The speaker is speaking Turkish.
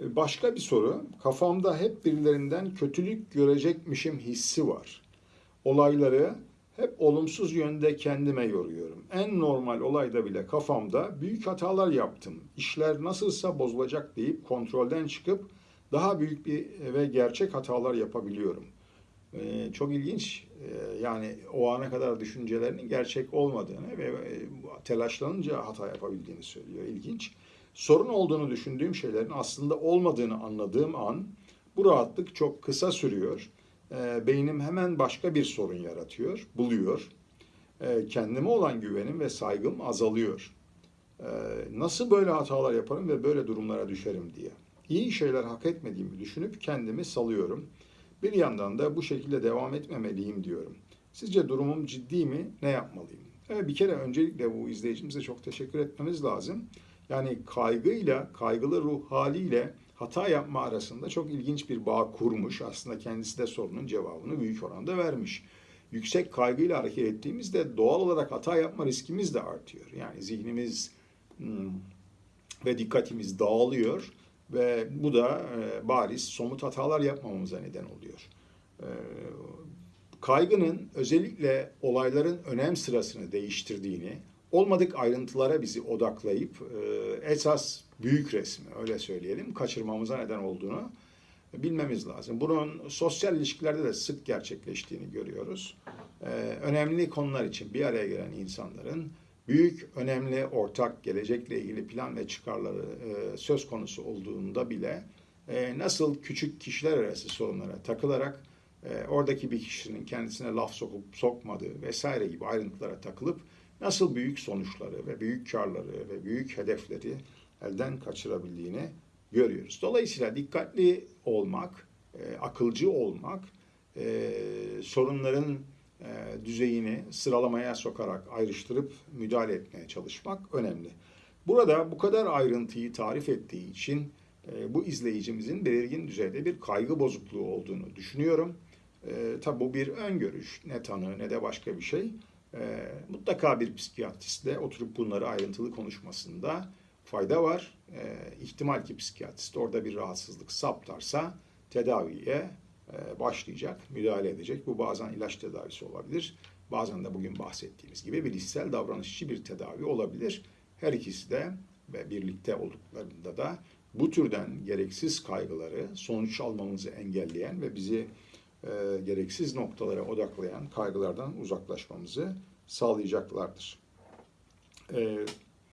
E, Başka bir soru. Kafamda hep birilerinden kötülük görecekmişim hissi var. Olayları hep olumsuz yönde kendime yoruyorum. En normal olayda bile kafamda büyük hatalar yaptım. İşler nasılsa bozulacak deyip kontrolden çıkıp daha büyük bir ve gerçek hatalar yapabiliyorum. Ee, çok ilginç. Ee, yani o ana kadar düşüncelerinin gerçek olmadığını ve e, telaşlanınca hata yapabildiğini söylüyor. İlginç. Sorun olduğunu düşündüğüm şeylerin aslında olmadığını anladığım an bu rahatlık çok kısa sürüyor. Ee, beynim hemen başka bir sorun yaratıyor, buluyor. Ee, kendime olan güvenim ve saygım azalıyor. Ee, nasıl böyle hatalar yaparım ve böyle durumlara düşerim diye. İyi şeyler hak etmediğimi düşünüp kendimi salıyorum. Bir yandan da bu şekilde devam etmemeliyim diyorum. Sizce durumum ciddi mi? Ne yapmalıyım? Evet, bir kere öncelikle bu izleyicimize çok teşekkür etmemiz lazım. Yani kaygıyla, kaygılı ruh haliyle hata yapma arasında çok ilginç bir bağ kurmuş. Aslında kendisi de sorunun cevabını büyük oranda vermiş. Yüksek kaygıyla hareket ettiğimizde doğal olarak hata yapma riskimiz de artıyor. Yani zihnimiz hmm, ve dikkatimiz dağılıyor ve bu da e, bariz somut hatalar yapmamamıza neden oluyor. E, kaygının özellikle olayların önem sırasını değiştirdiğini, olmadık ayrıntılara bizi odaklayıp e, esas büyük resmi öyle söyleyelim kaçırmamıza neden olduğunu bilmemiz lazım. Bunun sosyal ilişkilerde de sık gerçekleştiğini görüyoruz. E, önemli konular için bir araya gelen insanların büyük, önemli, ortak, gelecekle ilgili plan ve çıkarları e, söz konusu olduğunda bile nasıl küçük kişiler arası sorunlara takılarak oradaki bir kişinin kendisine laf sokup sokmadığı vesaire gibi ayrıntılara takılıp nasıl büyük sonuçları ve büyük karları ve büyük hedefleri elden kaçırabildiğini görüyoruz. Dolayısıyla dikkatli olmak, e, akılcı olmak, e, sorunların e, düzeyini sıralamaya sokarak ayrıştırıp müdahale etmeye çalışmak önemli. Burada bu kadar ayrıntıyı tarif ettiği için e, bu izleyicimizin belirgin düzeyde bir kaygı bozukluğu olduğunu düşünüyorum. E, tabi bu bir öngörüş, ne tanı ne de başka bir şey. E, mutlaka bir psikiyatristle oturup bunları ayrıntılı konuşmasında fayda var. E, ihtimal ki psikiyatrist orada bir rahatsızlık saptarsa tedaviye e, başlayacak, müdahale edecek. Bu bazen ilaç tedavisi olabilir. Bazen de bugün bahsettiğimiz gibi bilişsel davranışçı bir tedavi olabilir. Her ikisi de ve birlikte olduklarında da bu türden gereksiz kaygıları sonuç almamızı engelleyen ve bizi e, gereksiz noktalara odaklayan kaygılardan uzaklaşmamızı sağlayacaklardır. E,